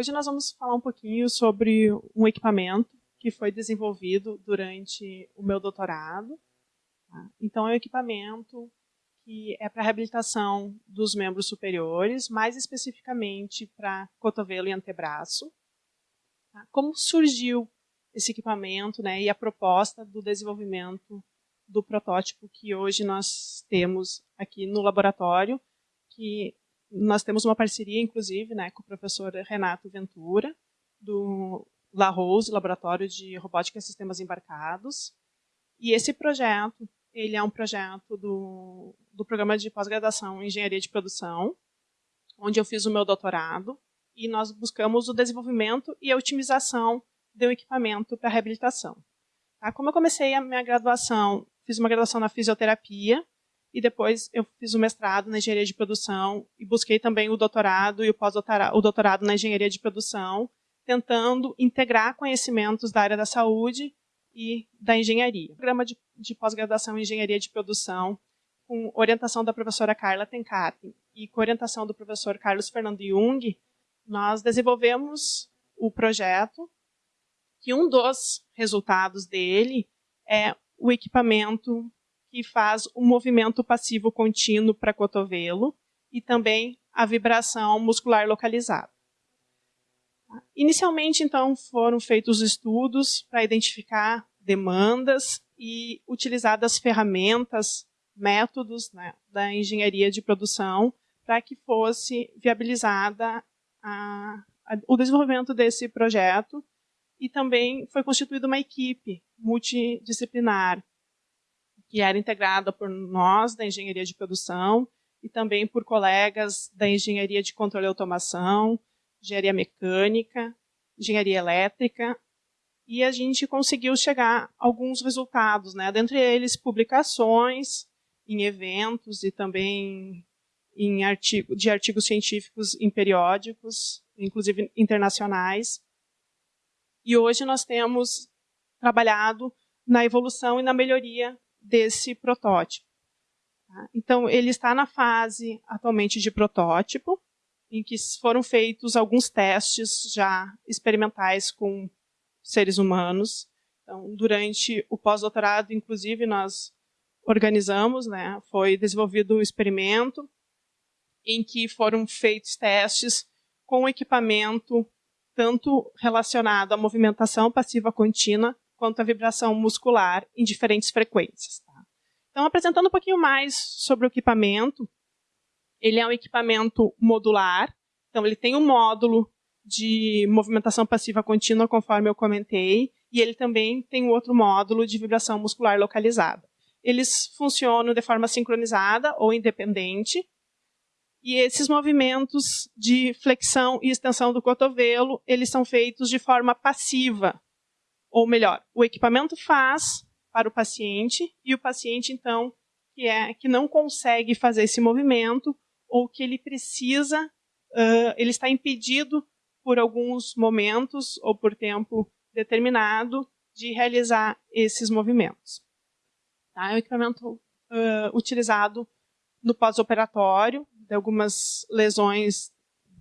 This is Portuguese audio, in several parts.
Hoje nós vamos falar um pouquinho sobre um equipamento que foi desenvolvido durante o meu doutorado. Tá? Então, é um equipamento que é para reabilitação dos membros superiores, mais especificamente para cotovelo e antebraço. Tá? Como surgiu esse equipamento né, e a proposta do desenvolvimento do protótipo que hoje nós temos aqui no laboratório, que nós temos uma parceria, inclusive, né, com o professor Renato Ventura, do La Rose, Laboratório de Robótica e Sistemas Embarcados. E esse projeto, ele é um projeto do, do programa de pós-graduação em Engenharia de Produção, onde eu fiz o meu doutorado, e nós buscamos o desenvolvimento e a otimização do equipamento para reabilitação. Tá? Como eu comecei a minha graduação, fiz uma graduação na fisioterapia, e depois eu fiz o mestrado na engenharia de produção e busquei também o doutorado e o pós-doutorado o doutorado na engenharia de produção, tentando integrar conhecimentos da área da saúde e da engenharia. Programa de, de pós-graduação em engenharia de produção, com orientação da professora Carla Tencati e com orientação do professor Carlos Fernando Jung, nós desenvolvemos o projeto, que um dos resultados dele é o equipamento que faz o movimento passivo contínuo para cotovelo e também a vibração muscular localizada. Inicialmente, então, foram feitos estudos para identificar demandas e utilizadas ferramentas, métodos né, da engenharia de produção para que fosse viabilizada a, a, o desenvolvimento desse projeto e também foi constituída uma equipe multidisciplinar que era integrada por nós da engenharia de produção e também por colegas da engenharia de controle e automação, engenharia mecânica, engenharia elétrica, e a gente conseguiu chegar a alguns resultados, né? dentre eles publicações em eventos e também em artigo, de artigos científicos em periódicos, inclusive internacionais. E hoje nós temos trabalhado na evolução e na melhoria desse protótipo. Tá? Então, ele está na fase atualmente de protótipo, em que foram feitos alguns testes já experimentais com seres humanos. Então, durante o pós-doutorado, inclusive, nós organizamos, né, foi desenvolvido um experimento em que foram feitos testes com equipamento tanto relacionado à movimentação passiva contínua quanto à vibração muscular em diferentes frequências. Tá? Então, apresentando um pouquinho mais sobre o equipamento, ele é um equipamento modular, então ele tem um módulo de movimentação passiva contínua, conforme eu comentei, e ele também tem um outro módulo de vibração muscular localizada. Eles funcionam de forma sincronizada ou independente, e esses movimentos de flexão e extensão do cotovelo, eles são feitos de forma passiva, ou melhor, o equipamento faz para o paciente e o paciente então que é que não consegue fazer esse movimento ou que ele precisa, uh, ele está impedido por alguns momentos ou por tempo determinado de realizar esses movimentos. Tá? É um equipamento uh, utilizado no pós-operatório de algumas lesões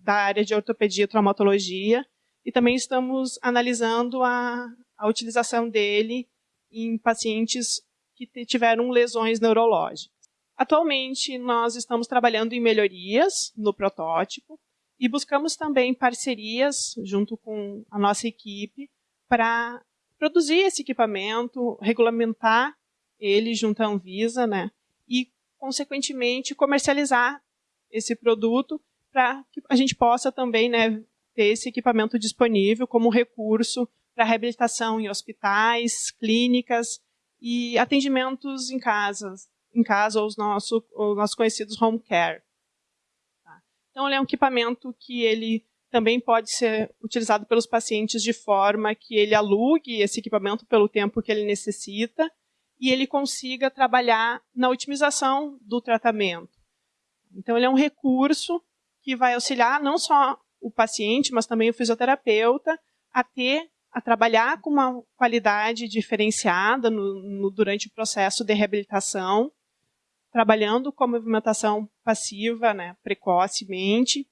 da área de ortopedia e traumatologia e também estamos analisando a, a utilização dele em pacientes que tiveram lesões neurológicas. Atualmente, nós estamos trabalhando em melhorias no protótipo e buscamos também parcerias junto com a nossa equipe para produzir esse equipamento, regulamentar ele junto à Anvisa, né, e, consequentemente, comercializar esse produto para que a gente possa também né, ter esse equipamento disponível como recurso para reabilitação em hospitais, clínicas e atendimentos em casas, em casa, os, nosso, os nossos conhecidos home care. Tá? Então, ele é um equipamento que ele também pode ser utilizado pelos pacientes de forma que ele alugue esse equipamento pelo tempo que ele necessita e ele consiga trabalhar na otimização do tratamento. Então, ele é um recurso que vai auxiliar não só o paciente, mas também o fisioterapeuta a ter a trabalhar com uma qualidade diferenciada no, no, durante o processo de reabilitação, trabalhando com a movimentação passiva, né, precocemente,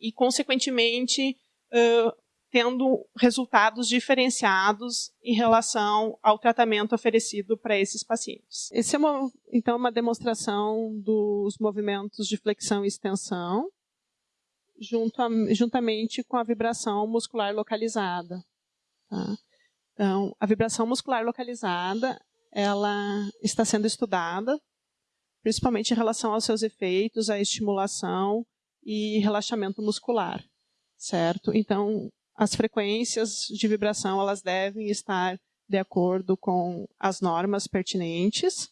e, consequentemente, uh, tendo resultados diferenciados em relação ao tratamento oferecido para esses pacientes. Esse é uma, então uma demonstração dos movimentos de flexão e extensão, junto a, juntamente com a vibração muscular localizada. Tá? Então, a vibração muscular localizada, ela está sendo estudada, principalmente em relação aos seus efeitos, à estimulação e relaxamento muscular, certo? Então, as frequências de vibração elas devem estar de acordo com as normas pertinentes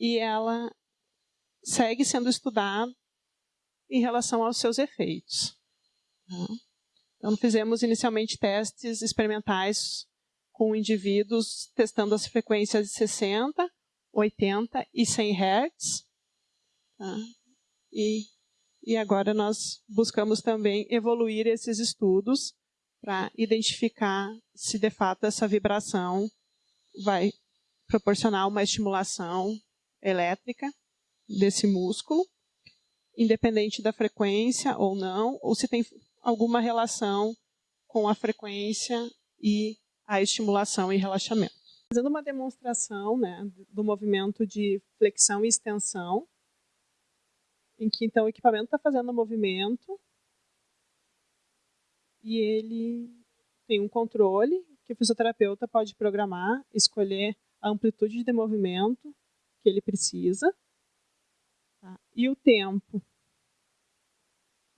e ela segue sendo estudada em relação aos seus efeitos. Tá? Então, fizemos inicialmente testes experimentais com indivíduos testando as frequências de 60, 80 e 100 Hz. Tá? E, e agora nós buscamos também evoluir esses estudos para identificar se de fato essa vibração vai proporcionar uma estimulação elétrica desse músculo, independente da frequência ou não, ou se tem alguma relação com a frequência e a estimulação e relaxamento. Fazendo uma demonstração né, do movimento de flexão e extensão, em que então o equipamento está fazendo o movimento e ele tem um controle que o fisioterapeuta pode programar, escolher a amplitude de movimento que ele precisa tá? e o tempo.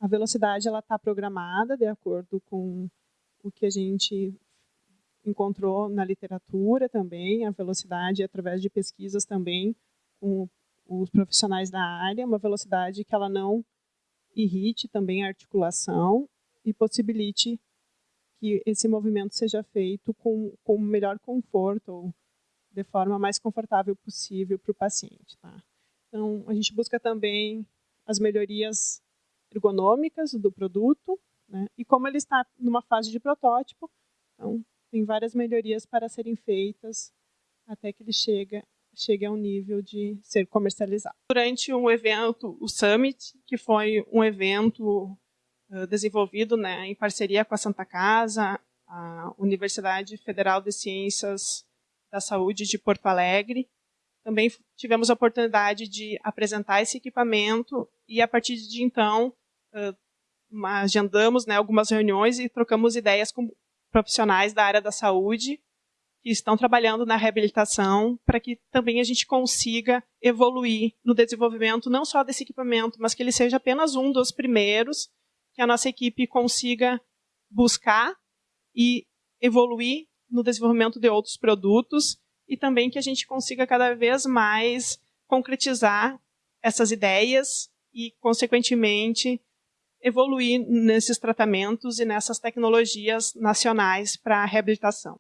A velocidade ela está programada de acordo com o que a gente encontrou na literatura também, a velocidade através de pesquisas também com os profissionais da área, uma velocidade que ela não irrite também a articulação e possibilite que esse movimento seja feito com, com o melhor conforto ou de forma mais confortável possível para o paciente. Tá? Então, a gente busca também as melhorias ergonômicas do produto, né? e como ele está numa fase de protótipo, então, tem várias melhorias para serem feitas até que ele chega, chegue ao nível de ser comercializado. Durante um evento, o Summit, que foi um evento desenvolvido né, em parceria com a Santa Casa, a Universidade Federal de Ciências da Saúde de Porto Alegre. Também tivemos a oportunidade de apresentar esse equipamento e, a partir de então, agendamos né, algumas reuniões e trocamos ideias com profissionais da área da saúde que estão trabalhando na reabilitação para que também a gente consiga evoluir no desenvolvimento não só desse equipamento, mas que ele seja apenas um dos primeiros que a nossa equipe consiga buscar e evoluir no desenvolvimento de outros produtos e também que a gente consiga cada vez mais concretizar essas ideias e, consequentemente, evoluir nesses tratamentos e nessas tecnologias nacionais para a reabilitação.